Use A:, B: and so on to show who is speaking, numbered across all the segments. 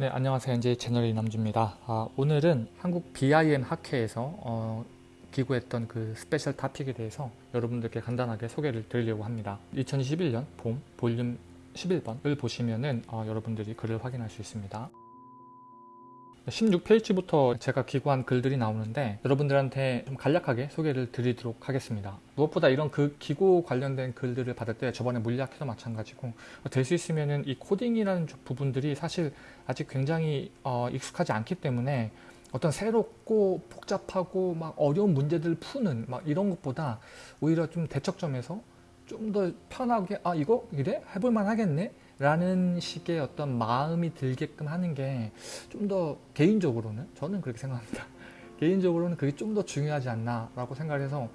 A: 네, 안녕하세요. 이제 채널 이남주입니다. 아, 오늘은 한국 BIM 학회에서 어, 기고했던 그 special topic에 대해서 여러분들께 간단하게 소개를 드리려고 합니다. 2021년 봄 볼륨 11번을 보시면은 어, 여러분들이 글을 확인할 수 있습니다. 16페이지부터 제가 기고한 글들이 나오는데 여러분들한테 좀 간략하게 소개를 드리도록 하겠습니다. 무엇보다 이런 그 기고 관련된 글들을 받을 때 저번에 물리학회도 마찬가지고 될 수 있으면은 이 코딩이라는 부분들이 사실 아직 굉장히 어, 익숙하지 않기 때문에 어떤 새롭고 복잡하고 막 어려운 문제들을 푸는 막 이런 것보다 오히려 좀 대척점에서 좀 더 편하게 아 이거 이래 해볼만 하겠네 라는 식의 어떤 마음이 들게끔 하는 게 좀 더 개인적으로는 저는 그렇게 생각합니다. 개인적으로는 그게 좀 더 중요하지 않나 라고 생각을 해서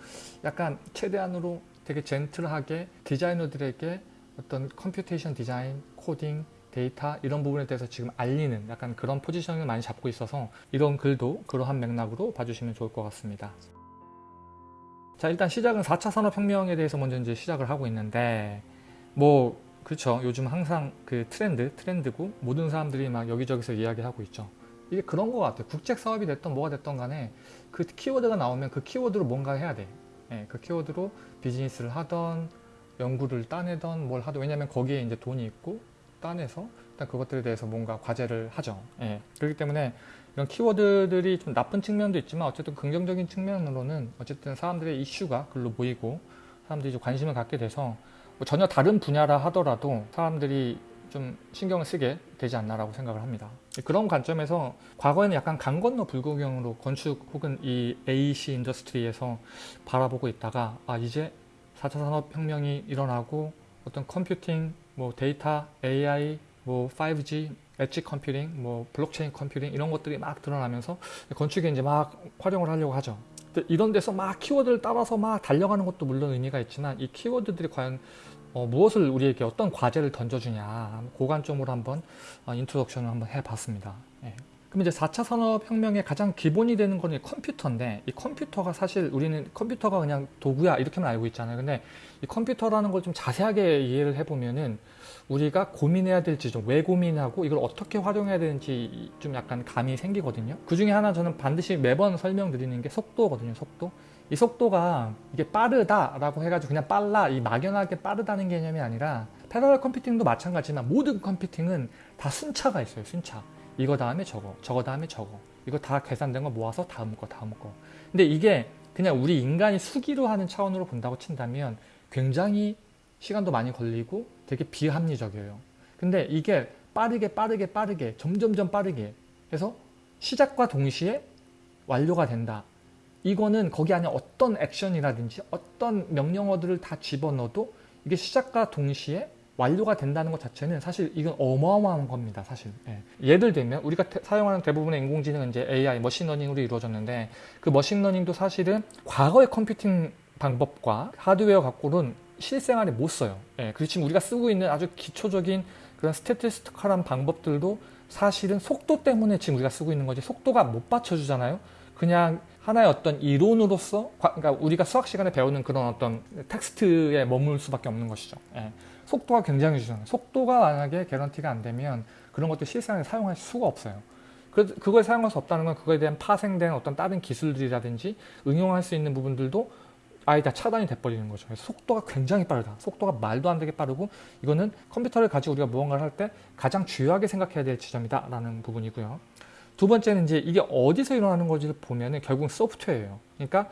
A: 약간 최대한으로 되게 gentle하게 디자이너들에게 어떤 computation design, 코딩, 데이터 이런 부분에 대해서 지금 알리는 약간 그런 포지션을 많이 잡고 있어서 이런 글도 그러한 맥락으로 봐주시면 좋을 것 같습니다. 자 일단 시작은 4차 산업혁명에 대해서 먼저 이제 시작을 하고 있는데 뭐 그렇죠 요즘 항상 그 트렌드 트렌드고 모든 사람들이 막 여기저기서 이야기하고 있죠. 이게 그런 것 같아요. 국책 사업이 됐던 뭐가 됐던 간에 그 키워드가 나오면 그 키워드로 뭔가 해야 돼. 예, 그 키워드로 비즈니스를 하던 연구를 따내던 뭘 하던. 왜냐면 거기에 이제 돈이 있고 따내서 일단 그것들에 대해서 뭔가 과제를 하죠. 예, 그렇기 때문에 이런 키워드들이 좀 나쁜 측면도 있지만 어쨌든 긍정적인 측면으로는 어쨌든 사람들의 이슈가 글로 보이고 사람들이 좀 관심을 갖게 돼서 뭐 전혀 다른 분야라 하더라도 사람들이 좀 신경을 쓰게 되지 않나라고 생각을 합니다. 그런 관점에서 과거에는 약간 강 건너 불구경으로 건축 혹은 이 AC 인더스트리에서 바라보고 있다가 아 이제 4차 산업혁명이 일어나고 어떤 computing, 뭐 데이터, AI, 뭐 5G, edge computing, 뭐 블록체인 computing 이런 것들이 막 드러나면서 건축에 이제 막 활용을 하려고 하죠. 이런 데서 막 키워드를 따라서 막 달려가는 것도 물론 의미가 있지만 이 키워드들이 과연 어, 무엇을 우리에게 어떤 과제를 던져주냐 그 관점으로 한번 어, introduction을 한번 해봤습니다. 예. 그럼 이제 4차 산업혁명의 가장 기본이 되는 거는 컴퓨터인데 이 컴퓨터가 사실 우리는 컴퓨터가 그냥 도구야 이렇게만 알고 있잖아요. 근데 이 컴퓨터라는 걸 좀 자세하게 이해를 해보면은 우리가 고민해야 될지 좀 왜 고민하고 이걸 어떻게 활용해야 되는지 좀 약간 감이 생기거든요. 그 중에 하나 저는 반드시 매번 설명드리는 게 속도거든요. 속도. 이 속도가 이게 빠르다라고 해가지고 그냥 빨라 이 막연하게 빠르다는 개념이 아니라 parallel computing도 마찬가지지만 모든 컴퓨팅은 다 순차가 있어요. 순차. 이거 다음에 저거, 저거 다음에 저거. 이거 다 계산된 거 모아서 다음 거, 다음 거. 근데 이게 그냥 우리 인간이 수기로 하는 차원으로 본다고 친다면 굉장히 시간도 많이 걸리고 되게 비합리적이에요. 근데 이게 빠르게 빠르게 빠르게 점점점 빠르게 해서 시작과 동시에 완료가 된다. 이거는 거기 안에 어떤 액션이라든지 어떤 명령어들을 다 집어넣어도 이게 시작과 동시에 완료가 된다는 것 자체는 사실 이건 어마어마한 겁니다. 사실 예. 를 들면 우리가 태, 사용하는 대부분의 인공지능은 이제 AI, machine learning으로 이루어졌는데 그 machine learning도 사실은 과거의 컴퓨팅 방법과 하드웨어 갖고는 실생활에 못 써요. 예. 그리고 지금 우리가 쓰고 있는 아주 기초적인 그런 statistic한 방법들도 사실은 속도 때문에 지금 우리가 쓰고 있는 거지 속도가 못 받쳐주잖아요. 그냥 하나의 어떤 이론으로서 그러니까 우리가 수학 시간에 배우는 그런 어떤 텍스트에 머물 수밖에 없는 것이죠. 예. 속도가 굉장히 중요해요. 속도가 만약에 개런티가 안 되면 그런 것들 실생활에 사용할 수가 없어요. 그, 그걸 사용할 수 없다는 건 그거에 대한 파생된 어떤 다른 기술들이라든지 응용할 수 있는 부분들도 아예 다 차단이 돼버리는 거죠. 속도가 굉장히 빠르다. 속도가 말도 안 되게 빠르고 이거는 컴퓨터를 가지고 우리가 무언가를 할 때 가장 중요하게 생각해야 될 지점이다 라는 부분이고요. 두 번째는 이제 이게 어디서 일어나는 건지를 보면 은 결국 소프트웨어예요. 그러니까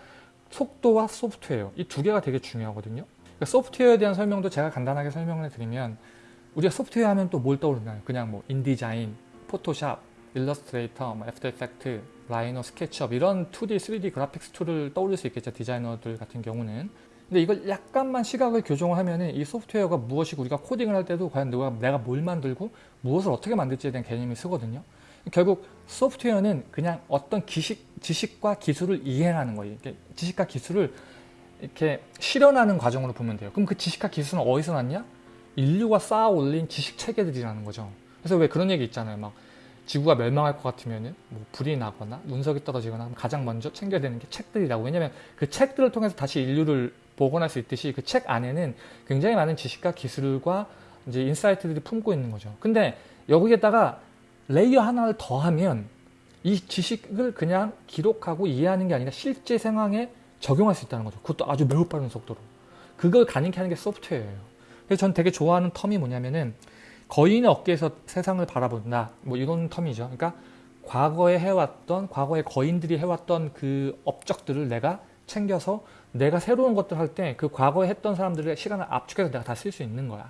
A: 속도와 소프트웨어 이 두 개가 되게 중요하거든요. 그러니까 소프트웨어에 대한 설명도 제가 간단하게 설명을 드리면 우리가 소프트웨어 하면 또 뭘 떠오르나요? 그냥 뭐 InDesign, Photoshop, Illustrator, 뭐 After Effect, Rhino, SketchUp 이런 2D, 3D 그래픽스 툴을 떠올릴 수 있겠죠. 디자이너들 같은 경우는. 근데 이걸 약간만 시각을 교정을 하면은 이 소프트웨어가 무엇이고 우리가 코딩을 할 때도 과연 내가, 내가 뭘 만들고 무엇을 어떻게 만들지에 대한 개념이 서거든요. 결국 소프트웨어는 그냥 어떤 기식, 지식과 기술을 이해하는 거예요. 지식과 기술을 이렇게 실현하는 과정으로 보면 돼요. 그럼 그 지식과 기술은 어디서 났냐? 인류가 쌓아 올린 지식 체계들이라는 거죠. 그래서 왜 그런 얘기 있잖아요. 막 지구가 멸망할 것 같으면 뭐 불이 나거나 운석이 떨어지거나 가장 먼저 챙겨야 되는 게 책들이라고. 왜냐면 그 책들을 통해서 다시 인류를 복원할 수 있듯이 그 책 안에는 굉장히 많은 지식과 기술과 이제 insight들이 품고 있는 거죠. 근데 여기에다가 layer 하나를 더하면 이 지식을 그냥 기록하고 이해하는 게 아니라 실제 상황에 적용할 수 있다는 거죠. 그것도 아주 매우 빠른 속도로. 그걸 가능케 하는 게 소프트웨어예요. 그래서 전 되게 좋아하는 텀이 뭐냐면은 거인의 어깨에서 세상을 바라본다. 뭐 이런 텀이죠. 그러니까 과거에 해왔던 과거에 거인들이 해왔던 그 업적들을 내가 챙겨서 내가 새로운 것들 할 때 그 과거에 했던 사람들의 시간을 압축해서 내가 다 쓸 수 있는 거야.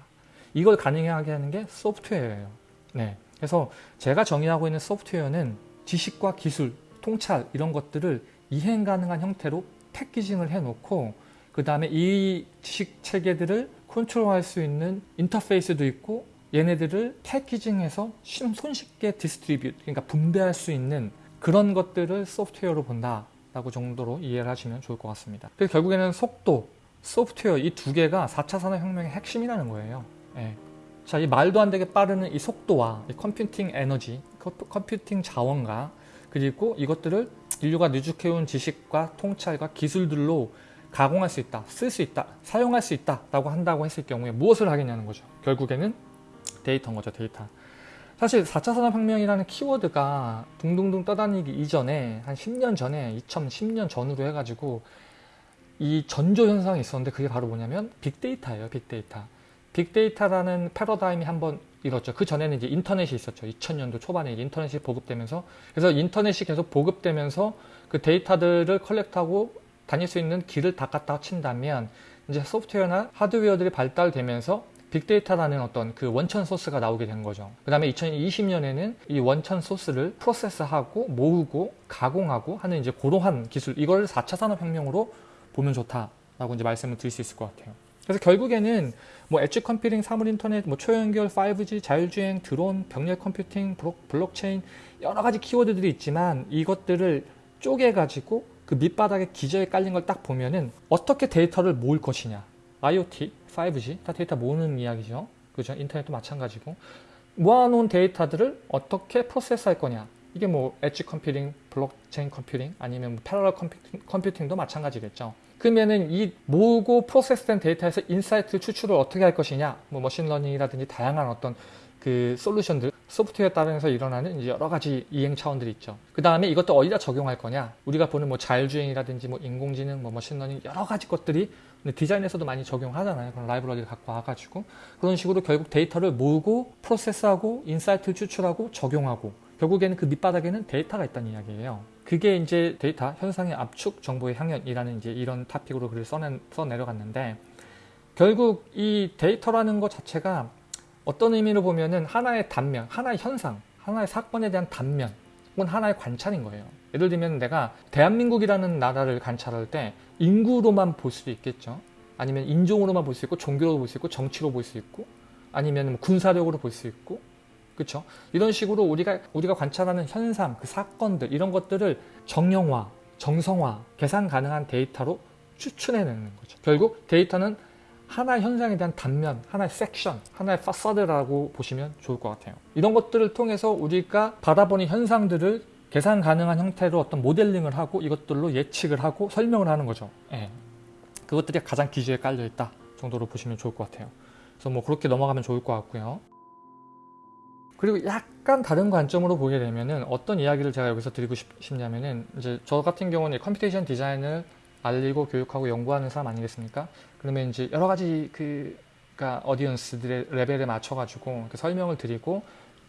A: 이걸 가능하게 하는 게 소프트웨어예요. 네. 그래서 제가 정의하고 있는 소프트웨어는 지식과 기술, 통찰 이런 것들을 이행 가능한 형태로 packaging을 해놓고 그 다음에 이 지식 체계들을 컨트롤할 수 있는 인터페이스도 있고 얘네들을 packaging해서 손쉽게 distribute 그러니까 분배할 수 있는 그런 것들을 소프트웨어로 본다 라고 정도로 이해를 하시면 좋을 것 같습니다. 그래서 결국에는 속도, 소프트웨어 이 두 개가 4차 산업혁명의 핵심이라는 거예요. 예. 자, 이 말도 안 되게 빠르는 이 속도와 이 컴퓨팅 에너지, 컴퓨팅 자원과 그리고 이것들을 인류가 누적해온 지식과 통찰과 기술들로 가공할 수 있다, 쓸 수 있다, 사용할 수 있다 라고 한다고 했을 경우에 무엇을 하겠냐는 거죠. 결국에는 데이터인 거죠, 데이터. 사실 4차 산업혁명이라는 키워드가 둥둥둥 떠다니기 이전에 한 10년 전에 2010년 전후로 해가지고 이 전조 현상이 있었는데 그게 바로 뭐냐면 빅데이터예요 빅데이터. 빅데이터라는 패러다임이 한번 일었죠. 그 전에는 이제 인터넷이 있었죠. 2000년도 초반에 인터넷이 보급되면서. 그래서 인터넷이 계속 보급되면서 그 데이터들을 collect하고 다닐 수 있는 길을 닦았다 친다면 이제 소프트웨어나 하드웨어들이 발달되면서 빅데이터라는 어떤 그 원천 소스가 나오게 된 거죠. 그 다음에 2020년에는 이 원천 소스를 process하고 모으고 가공하고 하는 이제 고도한 기술 이걸 4차 산업혁명으로 보면 좋다라고 이제 말씀을 드릴 수 있을 것 같아요. 그래서 결국에는 뭐 edge computing, 사물 인터넷, 뭐 초연결, 5G, 자율주행, 드론, 병렬 computing, 블록체인 여러 가지 키워드들이 있지만 이것들을 쪼개가지고 그 밑바닥에 기저에 깔린 걸 딱 보면은 어떻게 데이터를 모을 것이냐 IoT, 5G 다 데이터 모으는 이야기죠. 그죠? 인터넷도 마찬가지고 모아놓은 데이터들을 어떻게 process 할 거냐 이게 뭐 edge computing, 블록체인 computing 아니면 뭐 parallel computing, computing도 마찬가지겠죠. 그러면은 이 모으고 process된 데이터에서 insight 추출을 어떻게 할 것이냐 뭐 machine learning이라든지 다양한 어떤 그 솔루션들 소프트웨어에 따라서 일어나는 이제 여러 가지 이행 차원들이 있죠. 그 다음에 이것도 어디다 적용할 거냐 우리가 보는 뭐 자율주행이라든지 뭐 인공지능 뭐 machine learning 여러 가지 것들이 디자인에서도 많이 적용하잖아요. 그런 라이브러리를 갖고 와가지고 그런 식으로 결국 데이터를 모으고 process하고 insight를 추출하고 적용하고 결국에는 그 밑바닥에는 데이터가 있다는 이야기예요. 그게 이제 데이터 현상의 압축 정보의 향연이라는 이제 이런 topic으로 글을 써내, 써내려갔는데 결국 이 데이터라는 것 자체가 어떤 의미로 보면은 하나의 단면, 하나의 현상, 하나의 사건에 대한 단면 혹은 하나의 관찰인 거예요. 예를 들면 내가 대한민국이라는 나라를 관찰할 때 인구로만 볼 수도 있겠죠. 아니면 인종으로만 볼 수 있고 종교로 볼 수 있고 정치로 볼 수 있고 아니면 뭐 군사력으로 볼 수 있고 그렇죠? 이런 식으로 우리가 우리가 관찰하는 현상, 그 사건들 이런 것들을 정형화, 정성화, 계산 가능한 데이터로 추출해내는 거죠. 결국 데이터는 하나의 현상에 대한 단면, 하나의 섹션, 하나의 파사드라고 보시면 좋을 것 같아요. 이런 것들을 통해서 우리가 바라보는 현상들을 계산 가능한 형태로 어떤 모델링을 하고 이것들로 예측을 하고 설명을 하는 거죠. 예. 그것들이 가장 기저에 깔려 있다 정도로 보시면 좋을 것 같아요. 그래서 뭐 그렇게 넘어가면 좋을 것 같고요. 그리고 약간 다른 관점으로 보게 되면은 어떤 이야기를 제가 여기서 드리고 싶, 냐면은 이제 저 같은 경우는 computation design을 알리고 교육하고 연구하는 사람 아니겠습니까? 그러면 이제 여러 가지 그 그러니까 audience들의 레벨에 맞춰가지고 설명을 드리고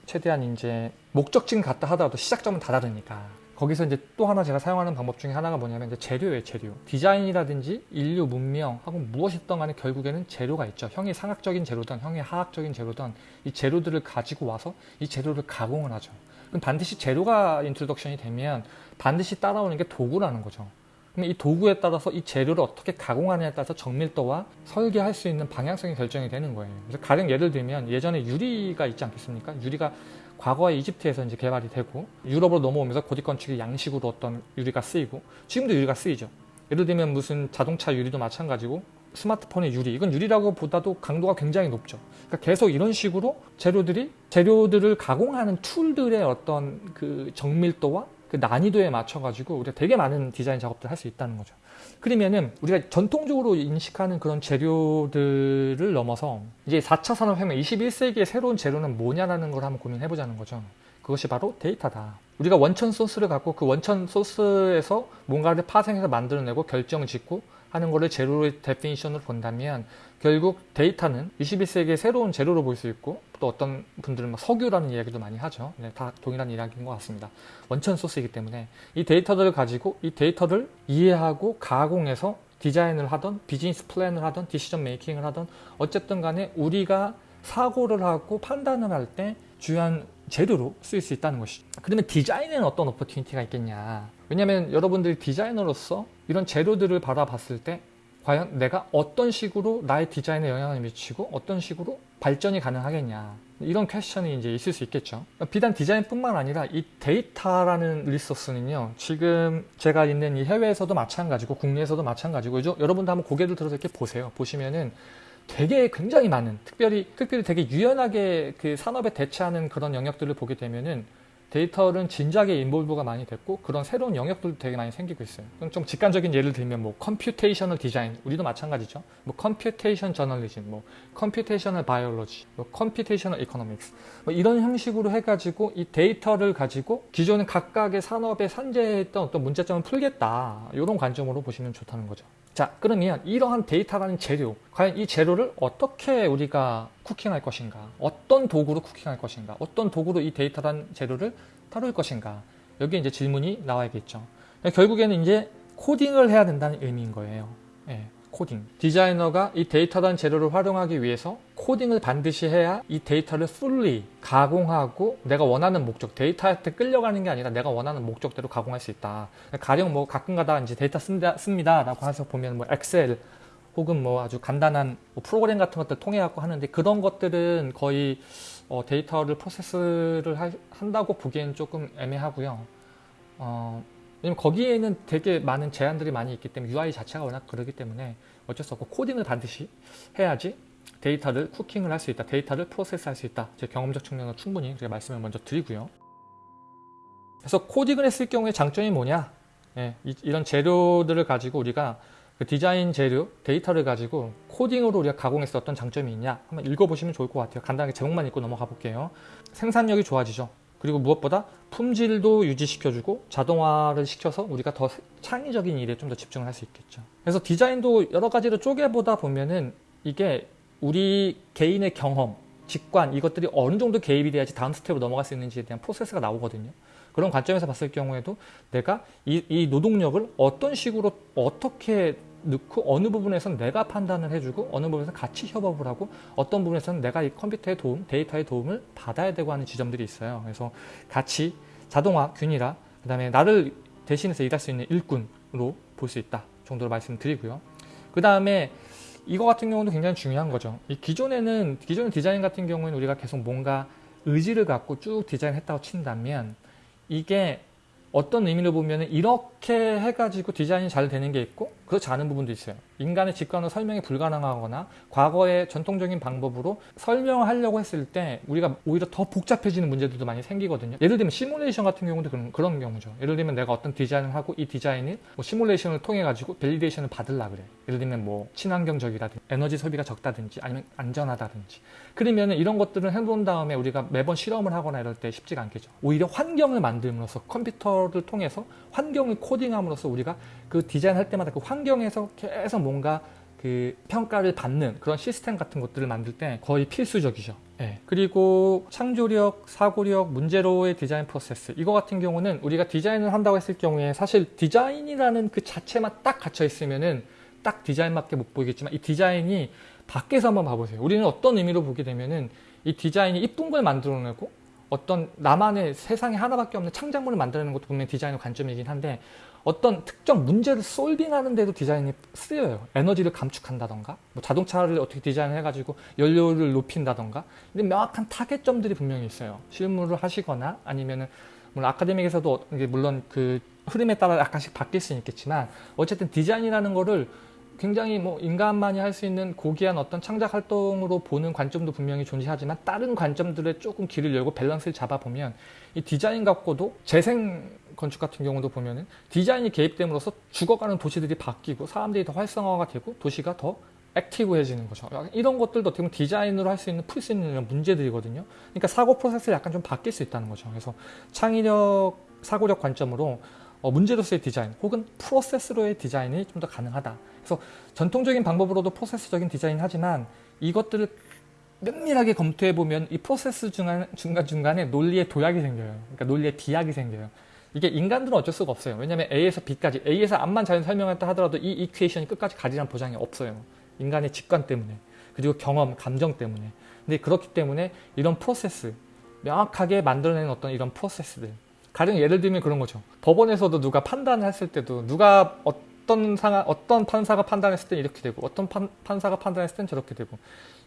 A: 최대한 이제 목적지는 같다 하더라도 시작점은 다 다르니까. 거기서 이제 또 하나 제가 사용하는 방법 중에 하나가 뭐냐면 이제 재료예요 재료. 디자인이라든지 인류 문명 하고 무엇이든 간에 결국에는 재료가 있죠. 형이상학적인 재료든 형이하학적인 재료든 이 재료들을 가지고 와서 이 재료를 가공을 하죠. 그럼 반드시 재료가 introduction이 되면 반드시 따라오는 게 도구라는 거죠 그럼 이 도구에 따라서 이 재료를 어떻게 가공하느냐에 따라서 정밀도와 설계할 수 있는 방향성이 결정이 되는 거예요. 그래서 가령 예를 들면 예전에 유리가 있지 않겠습니까? 유리가 과거에 이집트에서 이제 개발이 되고 유럽으로 넘어오면서 고딕 건축의 양식으로 어떤 유리가 쓰이고 지금도 유리가 쓰이죠. 예를 들면 무슨 자동차 유리도 마찬가지고 스마트폰의 유리 이건 유리라고 보다도 강도가 굉장히 높죠. 그러니까 계속 이런 식으로 재료들이 재료들을 가공하는 툴들의 어떤 그 정밀도와 그 난이도에 맞춰가지고 우리가 되게 많은 디자인 작업들을 할 수 있다는 거죠. 그러면은 우리가 전통적으로 인식하는 그런 재료들을 넘어서 이제 4차 산업혁명 21세기의 새로운 재료는 뭐냐라는 걸 한번 고민해 보자는 거죠. 그것이 바로 데이터다. 우리가 원천 소스를 갖고 그 원천 소스에서 뭔가를 파생해서 만들어내고 결정을 짓고 하는 거를 재료의 definition으로 본다면 결국 데이터는 21세기의 새로운 재료로 볼 수 있고 또 어떤 분들은 막 석유라는 이야기도 많이 하죠. 네, 다 동일한 이야기인 것 같습니다. 원천 소스이기 때문에 이 데이터들을 가지고 이 데이터를 이해하고 가공해서 디자인을 하던 비즈니스 plan을 하던 decision making을 하던 어쨌든 간에 우리가 사고를 하고 판단을 할때 중요한 재료로 쓰일 수 있다는 것이죠. 그러면 디자인에는 어떤 opportunity가 있겠냐. 왜냐하면 여러분들이 디자이너로서 이런 재료들을 바라봤을 때 과연 내가 어떤 식으로 나의 디자인에 영향을 미치고 어떤 식으로 발전이 가능하겠냐. 이런 question이 이제 있을 수 있겠죠. 비단 디자인뿐만 아니라 이 데이터라는 resource는요. 지금 제가 있는 이 해외에서도 마찬가지고 국내에서도 마찬가지고 여러분도 한번 고개를 들어서 이렇게 보세요. 보시면은 되게 굉장히 많은 특별히 특별히 되게 유연하게 그 산업에 대체하는 그런 영역들을 보게 되면은 데이터는 진작에 involve가 많이 됐고 그런 새로운 영역들도 되게 많이 생기고 있어요. 좀 직관적인 예를 들면 뭐 computational design 우리도 마찬가지죠. 뭐 computation 저널리즘, 뭐 computational biology, 뭐 computational economics 뭐 이런 형식으로 해가지고 이 데이터를 가지고 기존의 각각의 산업에 산재했던 어떤 문제점을 풀겠다 이런 관점으로 보시면 좋다는 거죠. 자 그러면 이러한 데이터라는 재료 과연 이 재료를 어떻게 우리가 cooking할 것인가? 어떤 도구로 cooking할 것인가? 어떤 도구로 이 데이터라는 재료를 다룰 것인가? 여기에 이제 질문이 나와야겠죠. 결국에는 이제 코딩을 해야 된다는 의미인 거예요. 예, 코딩. 디자이너가 이 데이터라는 재료를 활용하기 위해서 코딩을 반드시 해야 이 데이터를 fully 가공하고 내가 원하는 목적 데이터한테 끌려가는 게 아니라 내가 원하는 목적대로 가공할 수 있다. 가령 뭐 가끔가다 이제 데이터 씁니다, 씁니다 라고 해서 보면 뭐 엑셀 혹은 뭐 아주 간단한 뭐 프로그램 같은 것들 통해 갖고 하는데 그런 것들은 거의 어 데이터를 process를 하, 한다고 보기엔 조금 애매하고요. 어 왜냐면 거기에는 되게 많은 제한들이 많이 있기 때문에 UI 자체가 워낙 그러기 때문에 어쩔 수 없고 코딩을 반드시 해야지 데이터를 cooking을 할 수 있다. 데이터를 process 할 수 있다. 제 경험적 측면으로 충분히 제가 말씀을 먼저 드리고요. 그래서 코딩을 했을 경우에 장점이 뭐냐? 예, 이, 런 재료들을 가지고 우리가 그 디자인 재료, 데이터를 가지고 코딩으로 우리가 가공했을 어떤 장점이 있냐? 한번 읽어보시면 좋을 것 같아요. 간단하게 제목만 읽고 넘어가 볼게요. 생산력이 좋아지죠. 그리고 무엇보다 품질도 유지시켜주고 자동화를 시켜서 우리가 더 창의적인 일에 좀 더 집중을 할 수 있겠죠. 그래서 디자인도 여러 가지로 쪼개보다 보면은 이게 우리 개인의 경험, 직관 이것들이 어느 정도 개입이 돼야지 다음 step으로 넘어갈 수 있는지에 대한 process가 나오거든요. 그런 관점에서 봤을 경우에도 내가 이, 이 노동력을 어떤 식으로 어떻게 넣고 어느 부분에서는 내가 판단을 해주고 어느 부분에서는 같이 협업을 하고 어떤 부분에서는 내가 이 컴퓨터의 도움, 데이터의 도움을 받아야 되고 하는 지점들이 있어요. 그래서 같이 자동화, 균일화, 그 다음에 나를 대신해서 일할 수 있는 일꾼으로 볼 수 있다 정도로 말씀드리고요. 그 다음에 이거 같은 경우도 굉장히 중요한 거죠. 이 기존에는 기존 디자인 같은 경우에는 우리가 계속 뭔가 의지를 갖고 쭉 디자인했다고 친다면 이게 어떤 의미로 보면 이렇게 해가지고 디자인이 잘 되는 게 있고 그렇지 않은 부분도 있어요. 인간의 직관으로 설명이 불가능하거나 과거의 전통적인 방법으로 설명을 하려고 했을 때 우리가 오히려 더 복잡해지는 문제들도 많이 생기거든요. 예를 들면 시뮬레이션 같은 경우도 그런, 그런 경우죠. 예를 들면 내가 어떤 디자인을 하고 이 디자인을 뭐 시뮬레이션을 통해 가지고 validation을 받으려 그래. 예를 들면 뭐 친환경적이라든지 에너지 소비가 적다든지 아니면 안전하다든지 그러면 이런 것들을 해본 다음에 우리가 매번 실험을 하거나 이럴 때 쉽지가 않겠죠. 오히려 환경을 만들면서 컴퓨터를 통해서 환경을 코딩함으로써 우리가 그 디자인 할 때마다 그 환경에서 계속 뭔가 그 평가를 받는 그런 시스템 같은 것들을 만들 때 거의 필수적이죠. 네. 그리고 창조력, 사고력, 문제로의 디자인 process 이거 같은 경우는 우리가 디자인을 한다고 했을 경우에 사실 디자인이라는 그 자체만 딱 갇혀 있으면은 딱 디자인밖에 못 보이겠지만 이 디자인이 밖에서 한번 봐보세요. 우리는 어떤 의미로 보게 되면은 이 디자인이 이쁜 걸 만들어내고 어떤 나만의 세상에 하나밖에 없는 창작물을 만들어내는 것도 분명히 디자인의 관점이긴 한데 어떤 특정 문제를 솔빙하는 데도 디자인이 쓰여요. 에너지를 감축한다던가 뭐 자동차를 어떻게 디자인해가지고 연료를 높인다던가 근데 명확한 타겟점들이 분명히 있어요. 실무를 하시거나 아니면은 물론 아카데믹에서도 물론 그 흐름에 따라 약간씩 바뀔 수는 있겠지만 어쨌든 디자인이라는 거를 굉장히 뭐 인간만이 할 수 있는 고귀한 어떤 창작 활동으로 보는 관점도 분명히 존재하지만 다른 관점들에 조금 길을 열고 밸런스를 잡아보면 이 디자인 갖고도 재생 건축 같은 경우도 보면은 디자인이 개입됨으로써 죽어가는 도시들이 바뀌고 사람들이 더 활성화가 되고 도시가 더 active해지는 거죠. 이런 것들도 어떻게 보면 디자인으로 할 수 있는 풀 수 있는 문제들이거든요. 그러니까 사고 process를 약간 좀 바뀔 수 있다는 거죠. 그래서 창의력, 사고력 관점으로 어, 문제로서의 디자인 혹은 프로세스로의 디자인이 좀 더 가능하다. 그래서 전통적인 방법으로도 프로세스적인 디자인 하지만 이것들을 면밀하게 검토해 보면 이 프로세스 중간, 중간중간에 논리의 도약이 생겨요. 그러니까 논리의 비약이 생겨요. 이게 인간들은 어쩔 수가 없어요. 왜냐하면 A에서 B까지 A에서 앞만 잘 설명했다 하더라도 이 이퀘이션이 끝까지 가리란 보장이 없어요. 인간의 직관 때문에 그리고 경험, 감정 때문에 근데 그렇기 때문에 이런 프로세스 명확하게 만들어내는 어떤 이런 프로세스들 가령 예를 들면 그런 거죠. 법원에서도 누가 판단을 했을 때도 누가 어 떤 상하, 어떤 판사가 판단했을 때 이렇게 되고 어떤 판, 판사가 판단했을 땐 저렇게 되고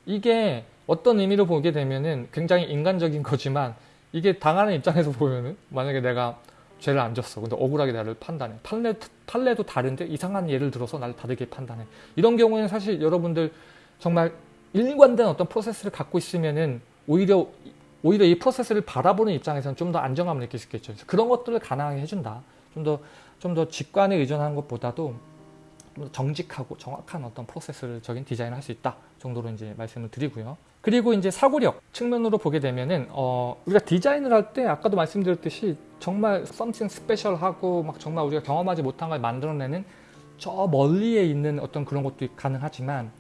A: 이게 어떤 의미로 보게 되면은 굉장히 인간적인 거지만 이게 당하는 입장에서 보면은 만약에 내가 죄를 안 졌어. 근데 억울하게 나를 판단해. 판례, 판례도 다른데 이상한 예를 들어서 나를 다르게 판단해. 이런 경우에는 사실 여러분들 정말 일관된 어떤 프로세스를 갖고 있으면은 오히려 오히려 이 프로세스를 바라보는 입장에서는 좀 더 안정감을 느낄 수 있겠죠. 그런 것들을 가능하게 해준다. 좀 더 좀 더 직관에 의존하는 것보다도 좀 더 정직하고 정확한 어떤 프로세스적인 디자인을 할 수 있다 정도로 이제 말씀을 드리고요. 그리고 이제 사고력 측면으로 보게 되면은 어 우리가 디자인을 할 때 아까도 말씀드렸듯이 정말 something special하고 막 정말 우리가 경험하지 못한 걸 만들어내는 저 멀리에 있는 어떤 그런 것도 가능하지만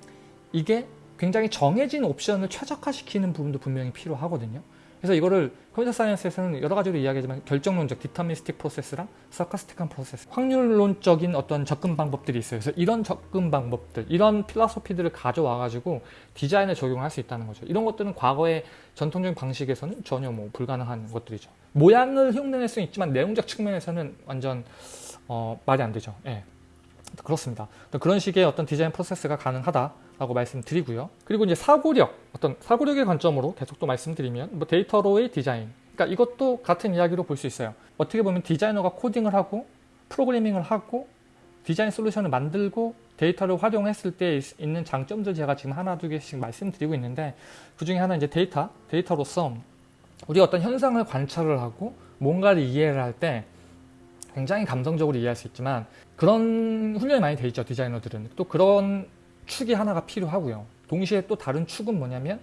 A: 이게 굉장히 정해진 옵션을 최적화시키는 부분도 분명히 필요하거든요. 그래서 이거를 컴퓨터 사이언스에서는 여러 가지로 이야기하지만 결정론적 디터미스틱 프로세스랑 서카스틱한 프로세스 확률론적인 어떤 접근 방법들이 있어요. 그래서 이런 접근 방법들, 이런 필라소피들을 가져와 가지고 디자인에 적용할 수 있다는 거죠. 이런 것들은 과거의 전통적인 방식에서는 전혀 뭐 불가능한 것들이죠. 모양을 흉내낼 수는 있지만 내용적 측면에서는 완전 어, 말이 안 되죠. 예. 그렇습니다. 그런 식의 어떤 디자인 process가 가능하다 라고 말씀드리고요. 그리고 이제 사고력, 어떤 사고력의 관점으로 계속 또 말씀드리면 뭐 데이터로의 디자인. 그러니까 이것도 같은 이야기로 볼 수 있어요. 어떻게 보면 디자이너가 코딩을 하고 프로그래밍을 하고 디자인 solution을 만들고 데이터를 활용했을 때 있는 장점들 제가 지금 하나 두 개씩 말씀드리고 있는데 그 중에 하나 이제 데이터, 데이터로서 우리가 어떤 현상을 관찰을 하고 뭔가를 이해를 할 때 굉장히 감성적으로 이해할 수 있지만 그런 훈련이 많이 돼 있죠 디자이너들은 또 그런 축이 하나가 필요하고요 동시에 또 다른 축은 뭐냐면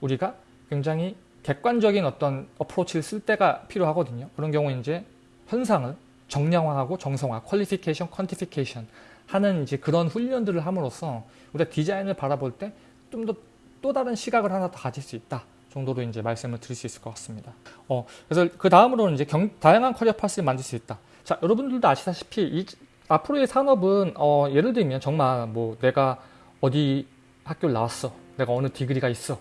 A: 우리가 굉장히 객관적인 어떤 어프로치를 쓸 때가 필요하거든요 그런 경우 이제 현상을 정량화하고 정성화 퀄리피케이션 퀀티피케이션 하는 이제 그런 훈련들을 함으로써 우리가 디자인을 바라볼 때 좀 더 또 다른 시각을 하나 더 가질 수 있다 정도로 이제 말씀을 드릴 수 있을 것 같습니다. 어, 그래서 그 다음으로는 이제 경, 다양한 career path를 만들 수 있다. 자, 여러분들도 아시다시피 이, 앞으로의 산업은 어, 예를 들면 정말 뭐 내가 어디 학교를 나왔어, 내가 어느 degree가 있어,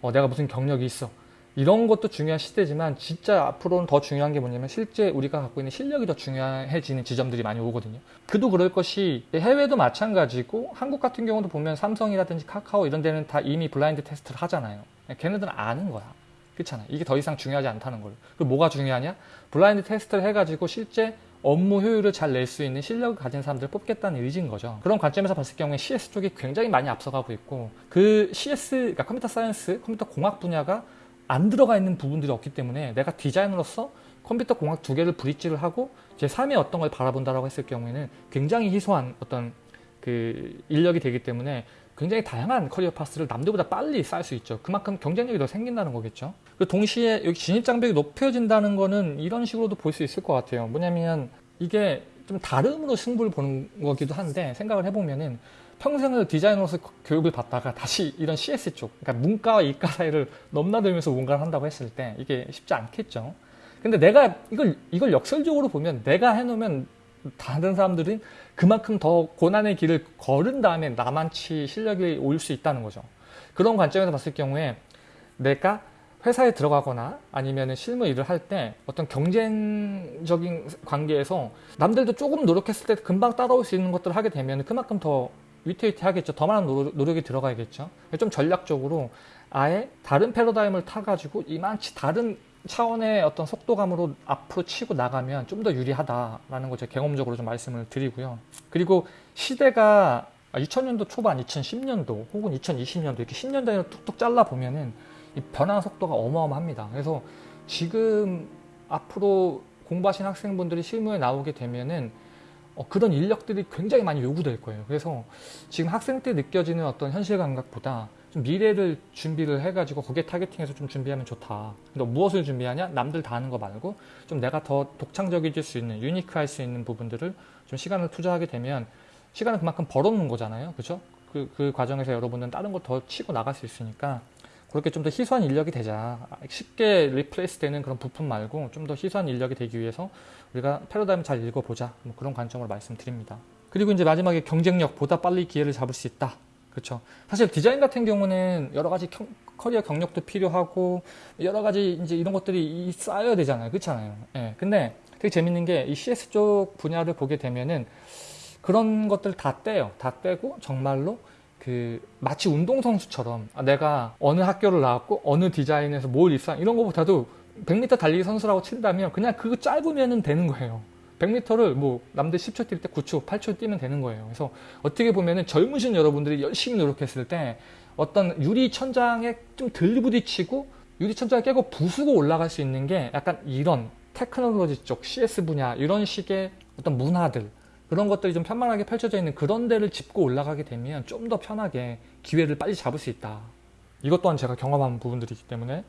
A: 어, 내가 무슨 경력이 있어. 이런 것도 중요한 시대지만 진짜 앞으로는 더 중요한 게 뭐냐면 실제 우리가 갖고 있는 실력이 더 중요해지는 지점들이 많이 오거든요. 그도 그럴 것이 해외도 마찬가지고 한국 같은 경우도 보면 삼성이라든지 카카오 이런 데는 다 이미 블라인드 테스트를 하잖아요. 걔네들은 아는 거야. 그렇잖아. 이게 더 이상 중요하지 않다는 걸. 그리고 뭐가 중요하냐? 블라인드 테스트를 해가지고 실제 업무 효율을 잘 낼 수 있는 실력을 가진 사람들을 뽑겠다는 의지인 거죠. 그런 관점에서 봤을 경우에 CS 쪽이 굉장히 많이 앞서가고 있고 그 CS, 그러니까 computer science, 컴퓨터 공학 분야가 안 들어가 있는 부분들이 없기 때문에 내가 디자이너로서 컴퓨터 공학 두 개를 bridge를 하고 제 삶의 어떤 걸 바라본다라고 했을 경우에는 굉장히 희소한 어떤 그 인력이 되기 때문에 굉장히 다양한 커리어 파스를 남들보다 빨리 쌓을 수 있죠. 그만큼 경쟁력이 더 생긴다는 거겠죠. 그 동시에 여기 진입 장벽이 높여진다는 거는 이런 식으로도 볼 수 있을 것 같아요. 뭐냐면 이게 좀 다름으로 승부를 보는 거기도 한데 생각을 해보면은 평생을 디자이너로서 교육을 받다가 다시 이런 CS 쪽, 그러니까 문과와 이과 사이를 넘나들면서 뭔가를 한다고 했을 때 이게 쉽지 않겠죠. 근데 내가 이걸 이걸 역설적으로 보면 내가 해놓으면 다른 사람들이 그만큼 더 고난의 길을 걸은 다음에 나만치 실력이 올 수 있다는 거죠. 그런 관점에서 봤을 경우에 내가 회사에 들어가거나 아니면 실무 일을 할 때 어떤 경쟁적인 관계에서 남들도 조금 노력했을 때 금방 따라올 수 있는 것들을 하게 되면 그만큼 더 위태위태 하겠죠. 더 많은 노력 이 들어가야겠죠. 좀 전략적으로 아예 다른 패러다임을 타가지고 이만치 다른 차원의 어떤 속도감으로 앞으로 치고 나가면 좀 더 유리하다라는 걸 제가 경험적으로 좀 말씀을 드리고요. 그리고 시대가 2000년도 초반, 2010년도 혹은 2020년도 이렇게 10년 단위로 툭툭 잘라 보면은 이 변화 속도가 어마어마합니다. 그래서 지금 앞으로 공부하신 학생분들이 실무에 나오게 되면은 어, 그런 인력들이 굉장히 많이 요구될 거예요. 그래서 지금 학생 때 느껴지는 어떤 현실 감각보다 좀 미래를 준비를 해가지고 거기에 타겟팅해서 좀 준비하면 좋다. 근데 무엇을 준비하냐? 남들 다 하는 거 말고 좀 내가 더 독창적이질 수 있는, unique할 수 있는 부분들을 좀 시간을 투자하게 되면 시간을 그만큼 벌어놓는 거잖아요. 그죠? 그, 그 과정에서 여러분은 다른 거 더 치고 나갈 수 있으니까 그렇게 좀 더 희소한 인력이 되자. 쉽게 replace 되는 그런 부품 말고 좀 더 희소한 인력이 되기 위해서 우리가 패러다임 잘 읽어보자. 뭐 그런 관점으로 말씀드립니다. 그리고 이제 마지막에 경쟁력 보다 빨리 기회를 잡을 수 있다. 그렇죠. 사실 디자인 같은 경우는 여러 가지 경, 커리어 경력도 필요하고 여러 가지 이제 이런 것들이 쌓여야 되잖아요. 그렇잖아요. 예. 근데 되게 재밌는 게 이 CS 쪽 분야를 보게 되면은 그런 것들 다 떼요. 다 떼고 정말로 그 마치 운동선수처럼 아, 내가 어느 학교를 나왔고 어느 디자인에서 뭘 입상 이런 것보다도 100m 달리기 선수라고 친다면 그냥 그거 짧으면 되는 거예요. 100m를 뭐 남들 10초 뛸 때 9초, 8초 뛰면 되는 거예요. 그래서 어떻게 보면은 젊으신 여러분들이 열심히 노력했을 때 어떤 유리 천장에 좀 들부딪히고 유리 천장을 깨고 부수고 올라갈 수 있는 게 약간 이런 테크놀로지 쪽 CS 분야 이런 식의 어떤 문화들 그런 것들이 좀 편만하게 펼쳐져 있는 그런 데를 짚고 올라가게 되면 좀 더 편하게 기회를 빨리 잡을 수 있다. 이것 또한 제가 경험한 부분들이기 때문에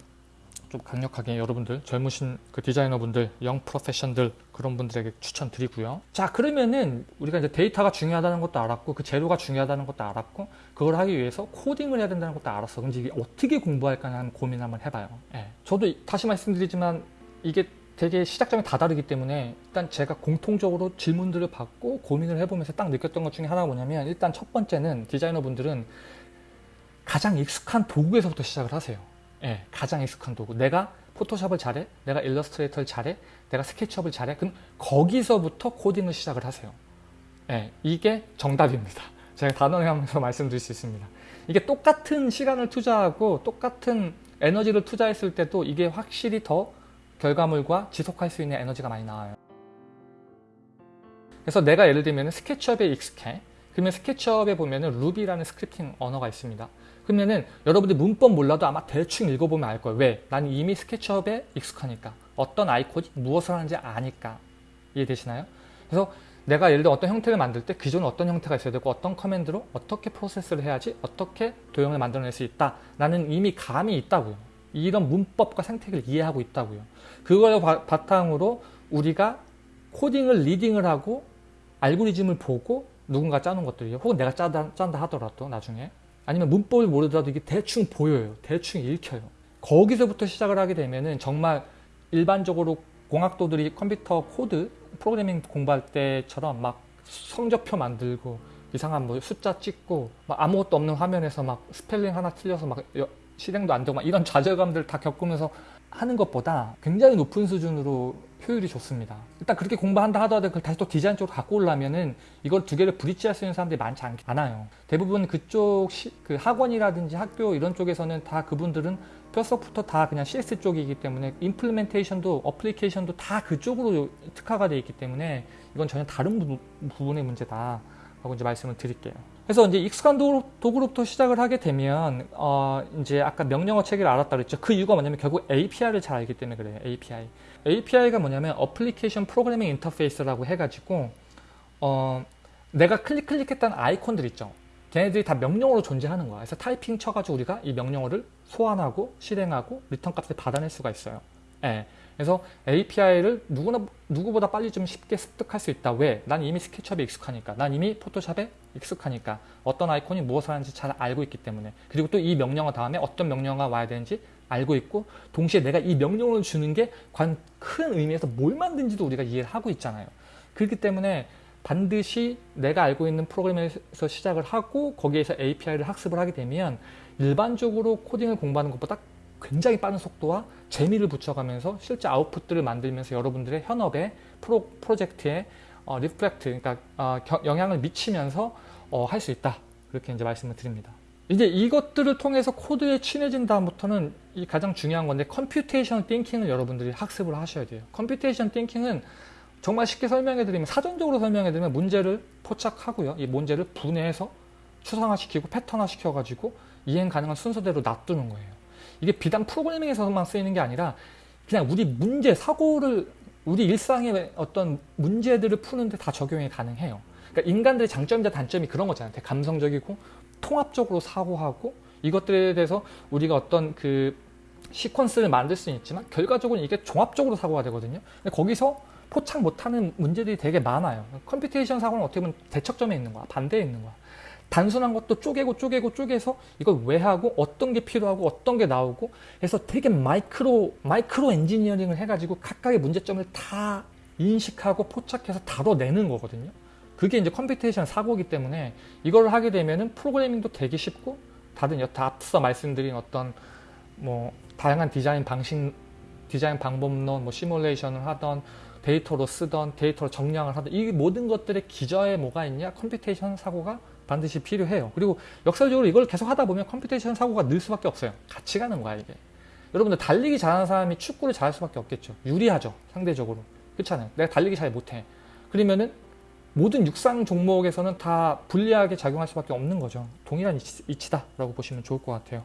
A: 좀 강력하게 여러분들 젊으신 그 디자이너분들 영 프로페션들 그런 분들에게 추천드리고요. 자 그러면은 우리가 이제 데이터가 중요하다는 것도 알았고 그 재료가 중요하다는 것도 알았고 그걸 하기 위해서 코딩을 해야 된다는 것도 알았어. 그럼 이게 어떻게 공부할까 하는 고민 을 한번 해봐요. 예. 저도 다시 말씀드리지만 이게 되게 시작점이 다 다르기 때문에 일단 제가 공통적으로 질문들을 받고 고민을 해보면서 딱 느꼈던 것 중에 하나가 뭐냐면 일단 첫 번째는 디자이너 분들은 가장 익숙한 도구에서부터 시작을 하세요 예, 가장 익숙한 도구. 내가 포토샵을 잘해? 내가 일러스트레이터를 잘해? 내가 스케치업을 잘해? 그럼 거기서부터 코딩을 시작을 하세요. 예, 이게 정답입니다. 제가 단언하면서 말씀드릴 수 있습니다. 이게 똑같은 시간을 투자하고 똑같은 에너지를 투자했을 때도 이게 확실히 더 결과물과 지속할 수 있는 에너지가 많이 나와요. 그래서 내가 예를 들면 스케치업에 익숙해. 그러면 스케치업에 보면은 루비라는 scripting 언어가 있습니다. 그러면은 여러분들 문법 몰라도 아마 대충 읽어보면 알 거예요. 왜? 나는 이미 스케치업에 익숙하니까. 어떤 아이콘이 무엇을 하는지 아니까. 이해되시나요? 그래서 내가 예를 들어 어떤 형태를 만들 때 기존에 어떤 형태가 있어야 되고 어떤 커맨드로 어떻게 프로세스를 해야지 어떻게 도형을 만들어낼 수 있다. 나는 이미 감이 있다고요. 이런 문법과 생태계를 이해하고 있다고요. 그걸 바,탕으로 우리가 코딩을 리딩을 하고 알고리즘을 보고 누군가 짜는 것들이요. 혹은 내가 짜다, 짠다 하더라도 나중에 아니면 문법을 모르더라도 이게 대충 보여요. 대충 읽혀요. 거기서부터 시작을 하게 되면은 정말 일반적으로 공학도들이 컴퓨터 코드 프로그래밍 공부할 때처럼 막 성적표 만들고 이상한 뭐 숫자 찍고 막 아무것도 없는 화면에서 막 스펠링 하나 틀려서 막 실행도 안 되고 막 이런 좌절감들 다 겪으면서 하는 것보다 굉장히 높은 수준으로 효율이 좋습니다. 일단 그렇게 공부한다 하더라도 그걸 다시 또 디자인 쪽으로 갖고 오려면은 이걸 두 개를 bridge할 수 있는 사람들이 많지 않, 아요 대부분 그쪽 시, 그 학원이라든지 학교 이런 쪽에서는 다 그분들은 뼛속부터 다 그냥 CS 쪽이기 때문에 implementation도 application도 다 그쪽으로 특화가 되어 있기 때문에 이건 전혀 다른 부, 부분의 문제다 라고 이제 말씀을 드릴게요. 그래서 이제 익숙한 도구로부터 시작을 하게 되면 어 이제 아까 명령어 체계를 알았다 그랬죠. 그 이유가 뭐냐면 결국 API를 잘 알기 때문에 그래요. API. API가 뭐냐면 application programming interface라고 해가지고 어 내가 클릭 클릭했던 아이콘들 있죠. 걔네들이 다 명령어로 존재하는 거야. 그래서 타이핑 쳐가지고 우리가 이 명령어를 소환하고 실행하고 return 값을 받아낼 수가 있어요. 예. 그래서 API를 누구나 누구보다 빨리 좀 쉽게 습득할 수 있다. 왜? 난 이미 스케치업에 익숙하니까. 난 이미 포토샵에 익숙하니까. 어떤 아이콘이 무엇을 하는지 잘 알고 있기 때문에. 그리고 또 이 명령어 다음에 어떤 명령어가 와야 되는지 알고 있고 동시에 내가 이 명령어를 주는 게 큰 의미에서 뭘 만든지도 우리가 이해를 하고 있잖아요. 그렇기 때문에 반드시 내가 알고 있는 프로그램에서 시작을 하고 거기에서 API를 학습을 하게 되면 일반적으로 코딩을 공부하는 것보다 굉장히 빠른 속도와 재미를 붙여가면서 실제 output들을 만들면서 여러분들의 현업에 프로, 프로젝트에 어, reflect, 그러니까 어, 겨, 영향을 미치면서 어, 할 수 있다. 그렇게 이제 말씀을 드립니다. 이제 이것들을 통해서 코드에 친해진 다음부터는 이 가장 중요한 건데 computation thinking을 여러분들이 학습을 하셔야 돼요. computation thinking은 정말 쉽게 설명해 드리면 사전적으로 설명해 드리면 문제를 포착하고요. 이 문제를 분해해서 추상화시키고 패턴화 시켜 가지고 이행 가능한 순서대로 놔두는 거예요. 이게 비단 프로그래밍에서만 쓰이는 게 아니라 그냥 우리 문제, 사고를 우리 일상의 어떤 문제들을 푸는데 다 적용이 가능해요. 그러니까 인간들의 장점이자 단점이 그런 거잖아요. 감성적이고 통합적으로 사고하고 이것들에 대해서 우리가 어떤 그 시퀀스를 만들 수는 있지만 결과적으로 이게 종합적으로 사고가 되거든요. 근데 거기서 포착 못하는 문제들이 되게 많아요. computation 사고는 어떻게 보면 대척점에 있는 거야. 반대에 있는 거야. 단순한 것도 쪼개고 쪼개고 쪼개서 이걸 왜 하고 어떤 게 필요하고 어떤 게 나오고 해서 되게 micro micro engineering을 해가지고 각각의 문제점을 다 인식하고 포착해서 다뤄내는 거거든요. 그게 이제 computation 사고이기 때문에 이걸 하게 되면은 프로그래밍도 되게 쉽고 다른 여타 앞서 말씀드린 어떤 뭐 다양한 디자인 방식 디자인 방법론 뭐 시뮬레이션을 하던 데이터로 쓰던 데이터로 정량을 하던 이 모든 것들의 기저에 뭐가 있냐 computation 사고가 반드시 필요해요. 그리고 역설적으로 이걸 계속 하다 보면 computation 사고가 늘 수밖에 없어요. 같이 가는 거야 이게. 여러분들 달리기 잘하는 사람이 축구를 잘할 수밖에 없겠죠. 유리하죠. 상대적으로. 그렇잖아요. 내가 달리기 잘 못해. 그러면은 모든 육상 종목에서는 다 불리하게 작용할 수밖에 없는 거죠. 동일한 이치, 다라고 보시면 좋을 것 같아요.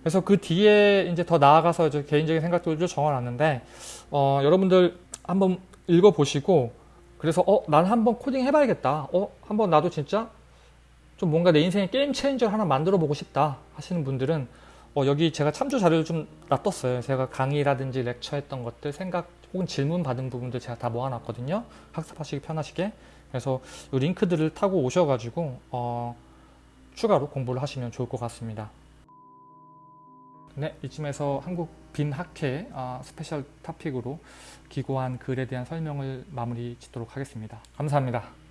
A: 그래서 그 뒤에 이제 더 나아가서 저 개인적인 생각들을 적어놨는데 어, 여러분들 한번 읽어보시고 그래서 어, 난 한번 코딩 해봐야겠다. 어, 한번 나도 진짜 좀 뭔가 내 인생의 game changer 하나 만들어 보고 싶다 하시는 분들은 어, 여기 제가 참조 자료를 좀 놔뒀어요. 제가 강의라든지 lecture 했던 것들, 생각 혹은 질문 받은 부분들 제가 다 모아놨거든요. 학습하시기 편하시게. 그래서 이 링크들을 타고 오셔가지고 어, 추가로 공부를 하시면 좋을 것 같습니다. 네, 이쯤에서 한국 BIM 학회 어, special topic으로 기고한 글에 대한 설명을 마무리 짓도록 하겠습니다. 감사합니다.